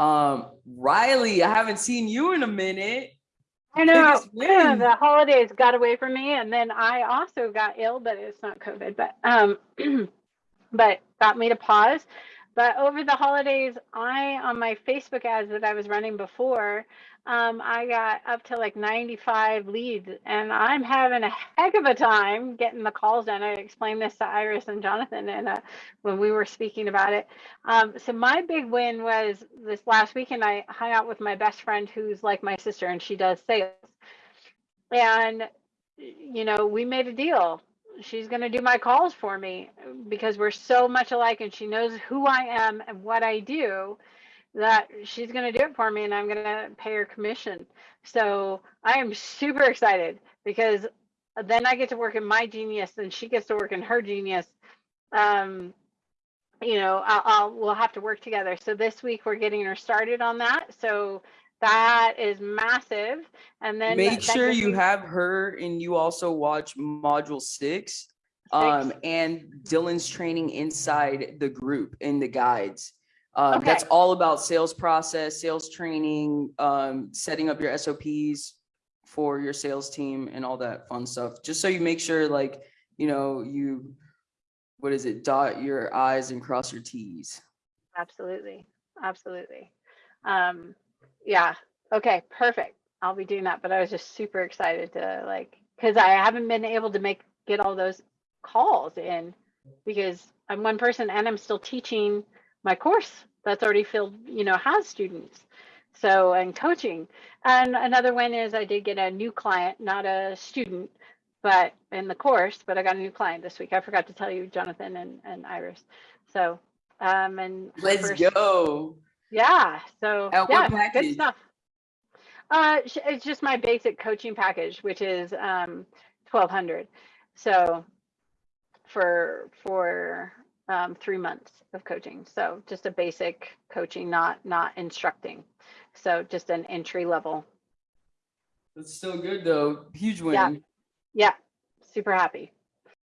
Um, Riley, I haven't seen you in a minute. I know win. the holidays got away from me, and then I also got ill, but it's not COVID, but um, but got me to pause. But over the holidays, I on my Facebook ads that I was running before, um, I got up to like 95 leads, and I'm having a heck of a time getting the calls done. I explained this to Iris and Jonathan, and uh, when we were speaking about it. Um, so my big win was this last weekend. I hung out with my best friend, who's like my sister, and she does sales. And you know, we made a deal. She's going to do my calls for me because we're so much alike, and she knows who I am and what I do that she's going to do it for me and I'm going to pay her commission. So I am super excited because then I get to work in my genius and she gets to work in her genius. Um, you know, I'll, I'll we'll have to work together. So this week we're getting her started on that. So that is massive. And then Make that sure gives you have her and you also watch module six. Um, and Dylan's training inside the group in the guides. Um, that's all about sales process, sales training, um, setting up your SOPs for your sales team and all that fun stuff. Just so you make sure like, you know, you, what is it, dot your I's and cross your T's. Absolutely. Absolutely. Um, yeah. Okay. Perfect. I'll be doing that. But I was just super excited to like, cause I haven't been able to make, get all those calls in because I'm one person and I'm still teaching my course that's already filled, you know, has students. So, and coaching. And another one is I did get a new client, not a student, but in the course, but I got a new client this week. I forgot to tell you, Jonathan and, and Iris. So, um, and Let's first- go. Yeah. So At yeah, good stuff. Uh, it's just my basic coaching package, which is um twelve hundred. So for for um three months of coaching. So just a basic coaching, not not instructing. So just an entry level. That's still good though. Huge win. Yeah. Yeah. Super happy.